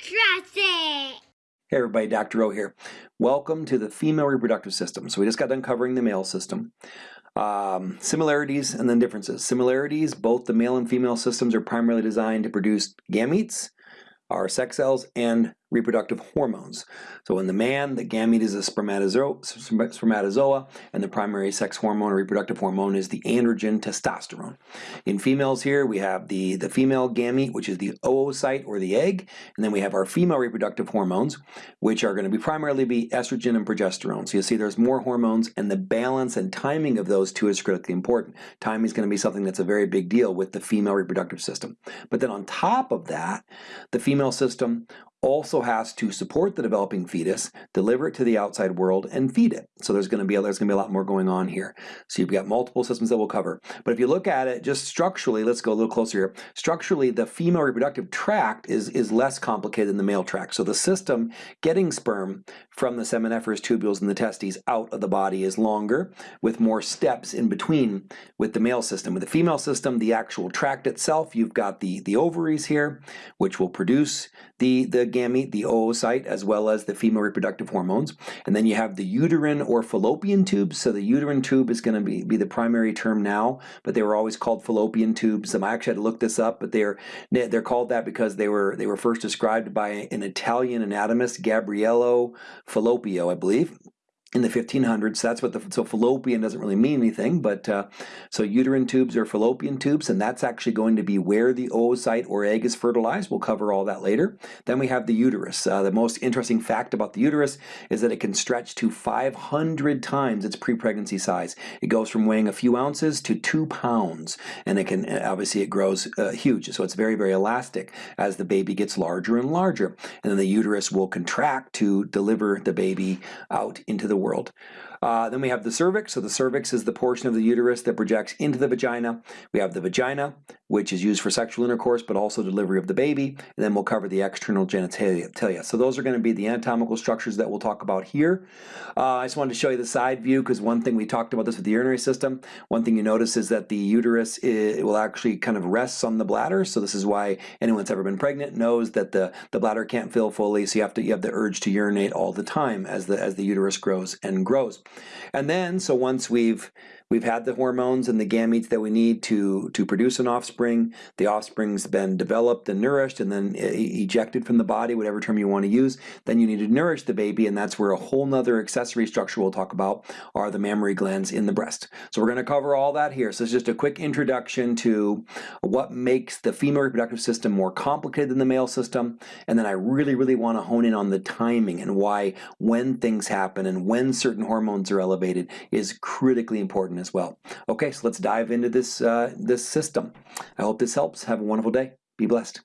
It! Hey everybody, Dr. O here. Welcome to the female reproductive system. So we just got done covering the male system. Um, similarities and then differences. Similarities, both the male and female systems are primarily designed to produce gametes, our sex cells, and reproductive hormones. So in the man, the gamete is a spermatozoa, and the primary sex hormone or reproductive hormone is the androgen testosterone. In females here, we have the, the female gamete, which is the oocyte or the egg, and then we have our female reproductive hormones, which are going to be primarily be estrogen and progesterone. So you see there's more hormones, and the balance and timing of those two is critically important. Timing is going to be something that's a very big deal with the female reproductive system. But then on top of that, the female system also has to support the developing fetus, deliver it to the outside world, and feed it. So there's going to be a, there's going to be a lot more going on here. So you've got multiple systems that we'll cover. But if you look at it just structurally, let's go a little closer here. Structurally, the female reproductive tract is, is less complicated than the male tract. So the system getting sperm from the seminiferous tubules and the testes out of the body is longer with more steps in between with the male system. With the female system, the actual tract itself, you've got the, the ovaries here, which will produce the, the gamete, the oocyte, as well as the female reproductive hormones. And then you have the uterine or fallopian tubes. So the uterine tube is going to be, be the primary term now, but they were always called fallopian tubes. Um, I actually had to look this up, but they're they're called that because they were they were first described by an Italian anatomist, Gabriello Falloppio, I believe in the 1500s. That's what the so fallopian doesn't really mean anything, but uh, so uterine tubes are fallopian tubes, and that's actually going to be where the oocyte or egg is fertilized. We'll cover all that later. Then we have the uterus. Uh, the most interesting fact about the uterus is that it can stretch to 500 times its pre-pregnancy size. It goes from weighing a few ounces to two pounds, and it can obviously it grows uh, huge. So it's very very elastic as the baby gets larger and larger, and then the uterus will contract to deliver the baby out into the world. Uh, then we have the cervix. So the cervix is the portion of the uterus that projects into the vagina. We have the vagina, which is used for sexual intercourse, but also delivery of the baby. And then we'll cover the external genitalia. So those are going to be the anatomical structures that we'll talk about here. Uh, I just wanted to show you the side view because one thing we talked about this with the urinary system. One thing you notice is that the uterus is, will actually kind of rests on the bladder. So this is why anyone that's ever been pregnant knows that the, the bladder can't fill fully. So you have to you have the urge to urinate all the time as the as the uterus grows and grows. And then, so once we've We've had the hormones and the gametes that we need to, to produce an offspring. The offspring's been developed and nourished and then eh, ejected from the body, whatever term you want to use. Then you need to nourish the baby, and that's where a whole nother accessory structure we'll talk about are the mammary glands in the breast. So we're going to cover all that here. So it's just a quick introduction to what makes the female reproductive system more complicated than the male system. And then I really, really want to hone in on the timing and why when things happen and when certain hormones are elevated is critically important important as well. Okay, so let's dive into this, uh, this system. I hope this helps. Have a wonderful day. Be blessed.